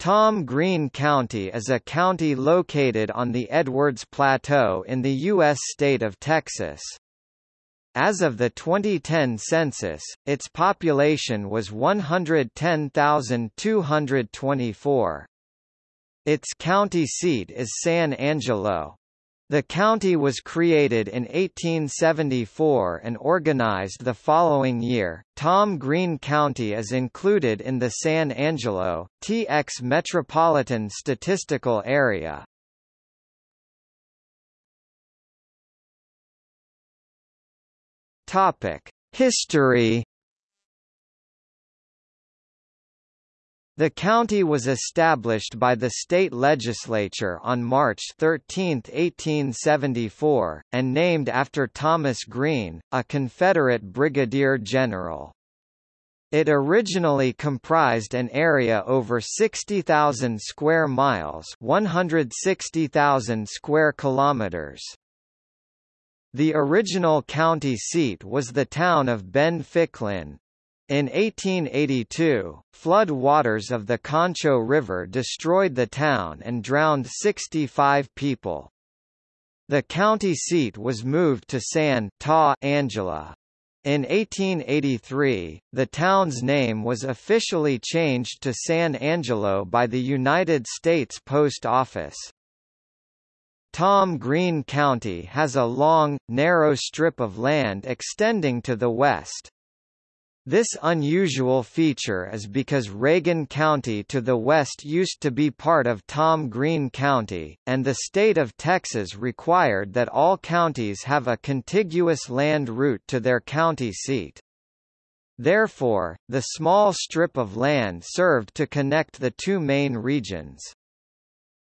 Tom Green County is a county located on the Edwards Plateau in the U.S. state of Texas. As of the 2010 census, its population was 110,224. Its county seat is San Angelo. The county was created in 1874 and organized the following year. Tom Green County is included in the San Angelo, TX Metropolitan Statistical Area. Topic: History The county was established by the state legislature on March 13, 1874, and named after Thomas Green, a Confederate brigadier general. It originally comprised an area over 60,000 square miles, 160,000 square kilometers. The original county seat was the town of Ben Ficklin, in 1882, flood waters of the Concho River destroyed the town and drowned 65 people. The county seat was moved to Santa Angela. In 1883, the town's name was officially changed to San Angelo by the United States Post Office. Tom Green County has a long, narrow strip of land extending to the west. This unusual feature is because Reagan County to the west used to be part of Tom Green County, and the state of Texas required that all counties have a contiguous land route to their county seat. Therefore, the small strip of land served to connect the two main regions.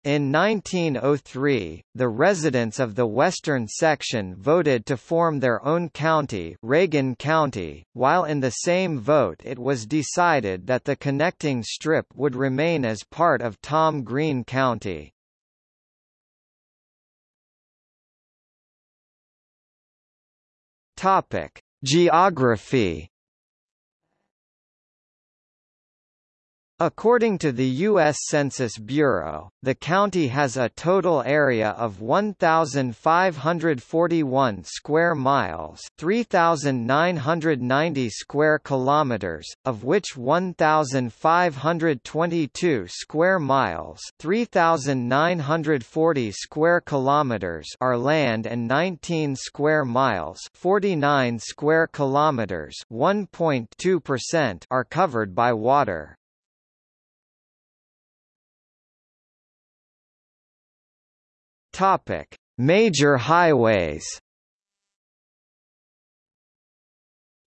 In 1903, the residents of the western section voted to form their own county Reagan County, while in the same vote it was decided that the connecting strip would remain as part of Tom Green County. Topic: Geography According to the U.S. Census Bureau, the county has a total area of 1,541 square miles 3,990 square kilometers, of which 1,522 square miles 3,940 square kilometers are land and 19 square miles 49 square kilometers 1.2% are covered by water. Topic: Major highways.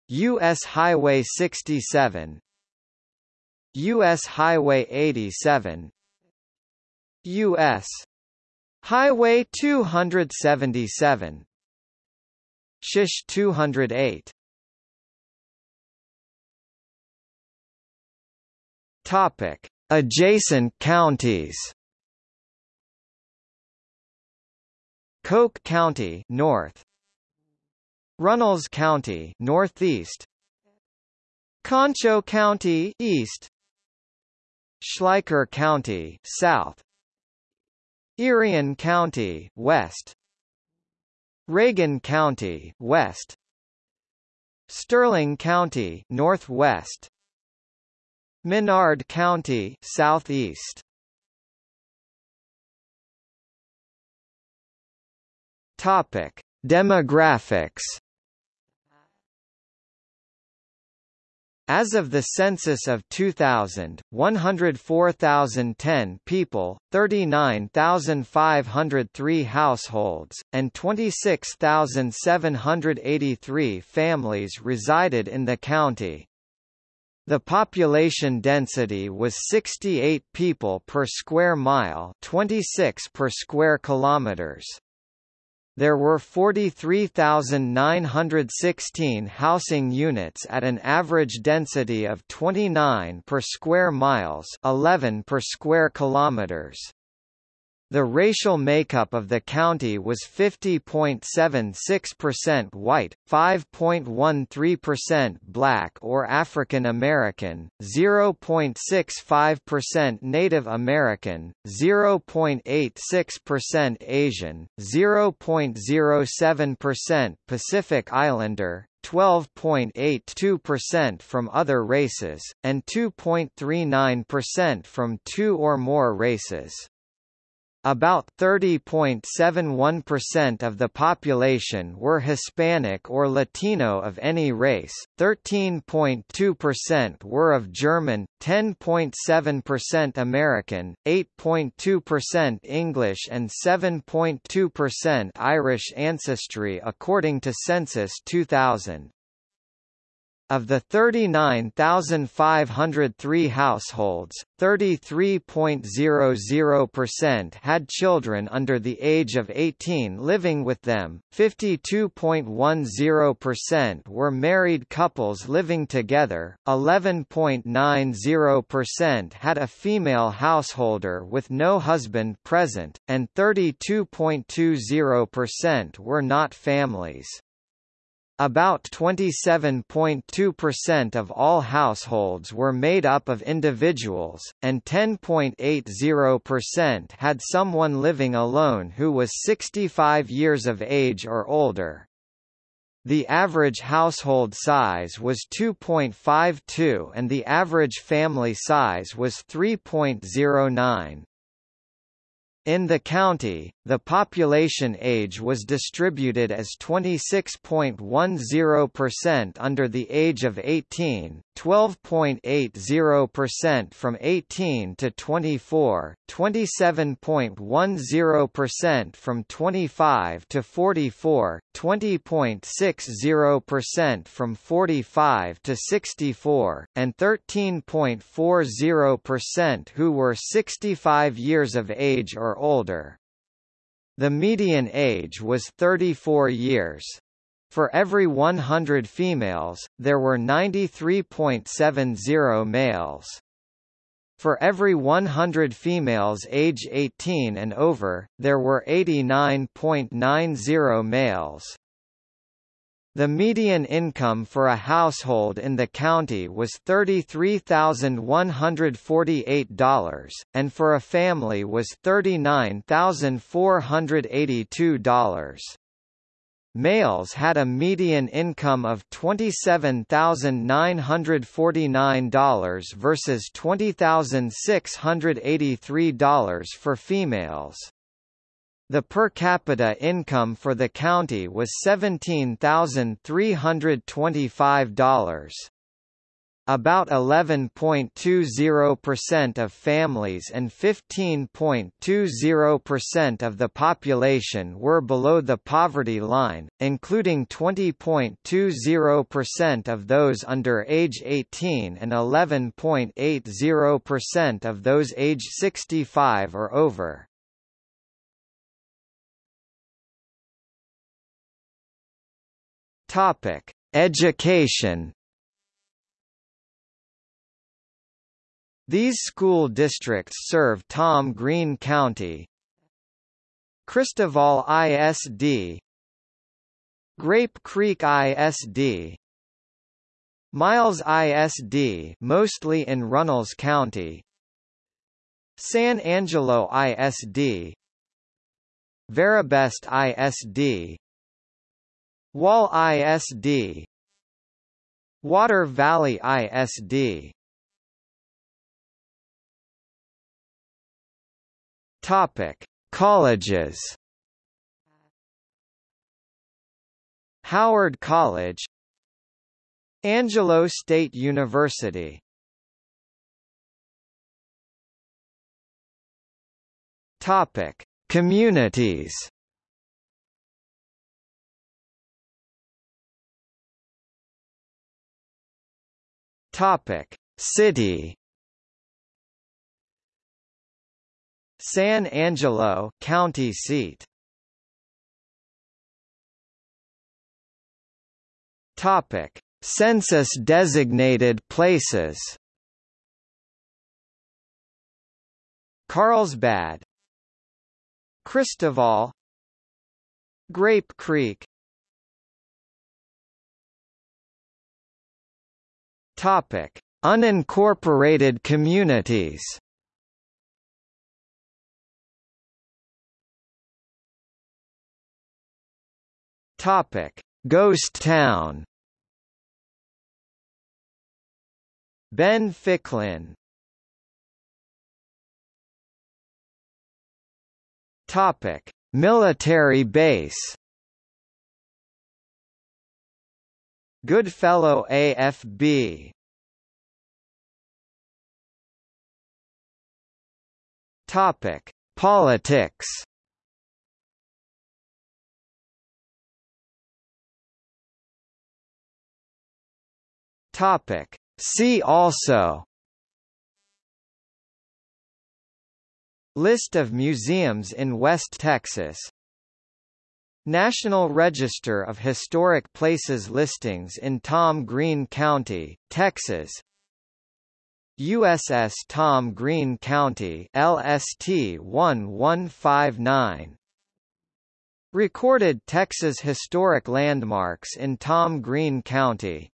US Highway 67 US Highway 87 US Highway 277 Shish 208 Topic Adjacent counties Coke County north. Runnels County northeast. Concho County east. Schleicher County south. Irion County west. Reagan County west. Sterling County northwest. Menard County southeast Topic: Demographics. As of the census of 2000, 104,010 people, 39,503 households, and 26,783 families resided in the county. The population density was 68 people per square mile, 26 per square kilometers there were 43,916 housing units at an average density of 29 per square miles 11 per square kilometers. The racial makeup of the county was 50.76% white, 5.13% black or African American, 0.65% Native American, 0.86% Asian, 0.07% Pacific Islander, 12.82% from other races, and 2.39% from two or more races. About 30.71% of the population were Hispanic or Latino of any race, 13.2% were of German, 10.7% American, 8.2% English and 7.2% Irish ancestry according to Census 2000. Of the 39,503 households, 33.00% had children under the age of 18 living with them, 52.10% were married couples living together, 11.90% had a female householder with no husband present, and 32.20% were not families. About 27.2% of all households were made up of individuals, and 10.80% had someone living alone who was 65 years of age or older. The average household size was 2.52 and the average family size was 3.09. In the county, the population age was distributed as 26.10% under the age of 18, 12.80% from 18 to 24, 27.10% from 25 to 44, 20.60% from 45 to 64, and 13.40% who were 65 years of age or older. The median age was 34 years. For every 100 females, there were 93.70 males. For every 100 females age 18 and over, there were 89.90 males. The median income for a household in the county was $33,148, and for a family was $39,482. Males had a median income of $27,949 versus $20,683 for females. The per capita income for the county was $17,325. About 11.20% of families and 15.20% of the population were below the poverty line, including 20.20% of those under age 18 and 11.80% of those age 65 or over. Topic: Education. These school districts serve Tom Green County, Christoval ISD, Grape Creek ISD, Miles ISD, mostly in Runnels County, San Angelo ISD, Veribest ISD, Wall ISD Water Valley ISD Topic: Colleges. Howard College, Angelo State University. Topic: Communities. Topic: City. San Angelo, county seat. Topic: Census designated places. Carlsbad Christoval Grape Creek Topic: Unincorporated communities. Topic: Ghost Town. Ben Ficklin. Topic: Military base. Goodfellow AFB Topic: Politics. Topic: See also. List of museums in West Texas National Register of Historic Places listings in Tom Green County, Texas. USS Tom Green County LST 1159 Recorded Texas Historic Landmarks in Tom Green County